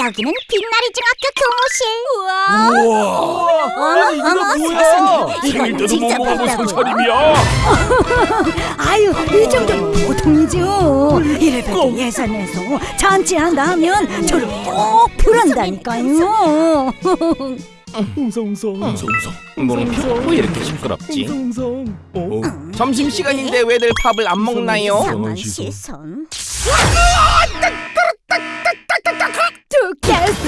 여기는 빛나리 중학교 교무실. 우와. 어머 어머 세상에 생일 이건 때도 못 진짜 먹어본 밝다고. 상차림이야. 아유 이 정도는 보통이죠 이래봬도 예산에서 잔치한다 하면 저를 꼭 부른다니까요 웅성웅성. 웅성웅성 물음표 왜 이렇게 시끄럽지? 웅성웅성. 어? 점심시간인데 왜들 밥을 안 먹나요? 이상한 시선.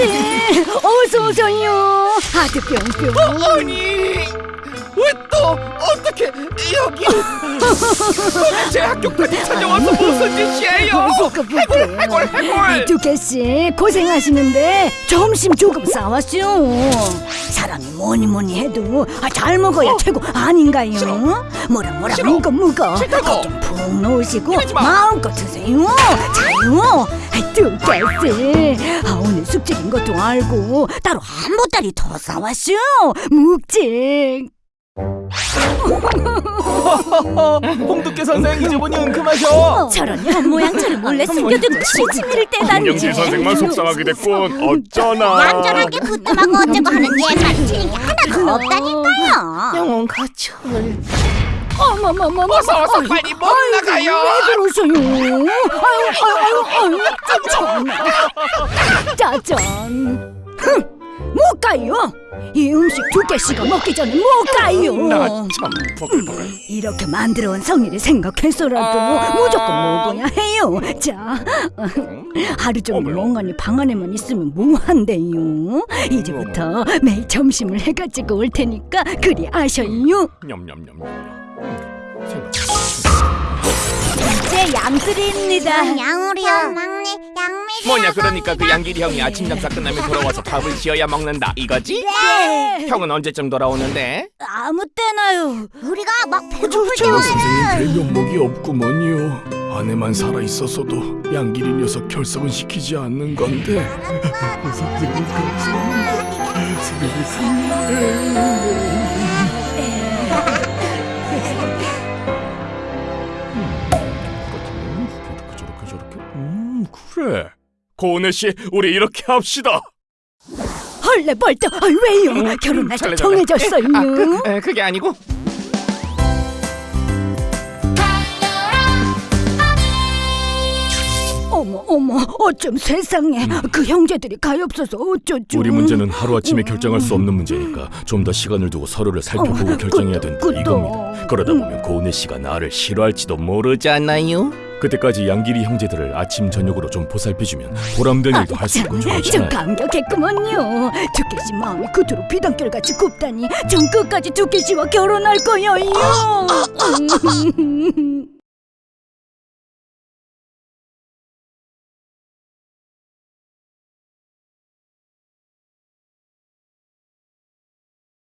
두께씨 어서 오세요. 아주 뿅뿅 아니 왜 또 어떻게 여기 제 학교까지 찾아와서 무슨 짓이에요? 해골 해골 해골 두께씨 고생하시는데 점심 조금 싸왔죠 사람이 뭐니 뭐니 해도 아, 잘 먹어야 최고 아닌가요? 뭐라 뭐라 싫어. 묵어 묵어 싫다고. 푹 놓으시고 이러지 마. 마음껏 드세요 자요 두께씨 아, 오늘 숙제인 것도 알고 따로 한 보따리 더 싸왔죠 묵직 홍두깨 선생 이제 보니 은큼하셔 저런 현 모양처럼 몰래 숨겨두고 시치미를 떼다니. 김영지 선생만 속상하게 됐군. 어쩌나. 얌전하게 부뚜하고 어쩌고 하는 옛말 틀린 게 하나도 없다니까요. 영혼 가출 어머머머머 어서 어서 빨리 못 나가요 왜 그러세요? 아유, 아유, 아유, 아유, 짜잔. 흥, 못 가요. 이 음식 두 개씩가 먹기 전에 못 가요. 나참 버글버글. 이렇게 만들어 온 성의를 생각해서라도 아. 무조건 먹어야 해요. 자, 하루 종일 멍하니 방 안에만 있으면 뭐한대요? 이제부터 매일 점심을 해가지고 올 테니까 그리 아셔요. 냠냠냠냠. 이제 양들입니다. 막내 양미. 뭐냐 그러니까 그 양길이 형이 아침 장사 끝나면 돌아와서 밥을 지어야 먹는다 이거지? 네. 형은 언제쯤 돌아오는데? 아무 때나요. 우리가 막 배고플 때 선생님 별명목이 없구먼요. 아내만 살아 있었어도 양길이 녀석 결석은 시키지 않는 건데. 저렇게 그래. 고은혜 씨, 우리 이렇게 합시다. 헐레 벌떡 아, 왜요? 결혼 날짜 설레. 정해졌어요. 아, 그, 에, 그게 아니고 어머 어머 어쩜 세상에 그 형제들이 가엾어서 어쩌죠? 우리 문제는 하루 아침에 결정할 수 없는 문제니까 좀 더 시간을 두고 서로를 살펴보고 어, 결정해야 된다 그것도. 이겁니다. 그러다 보면 고은혜 씨가 나를 싫어할지도 모르지. 않나요? 그때까지 양길이 형제들을 아침 저녁으로 좀 보살펴주면 보람된 일도 할 수 있고 좀 좋잖아요. 감격했구먼요. 두께 씨 마음이 그토록 비단결같이 굽다니 전 끝까지 두께 씨와 결혼할 거예요.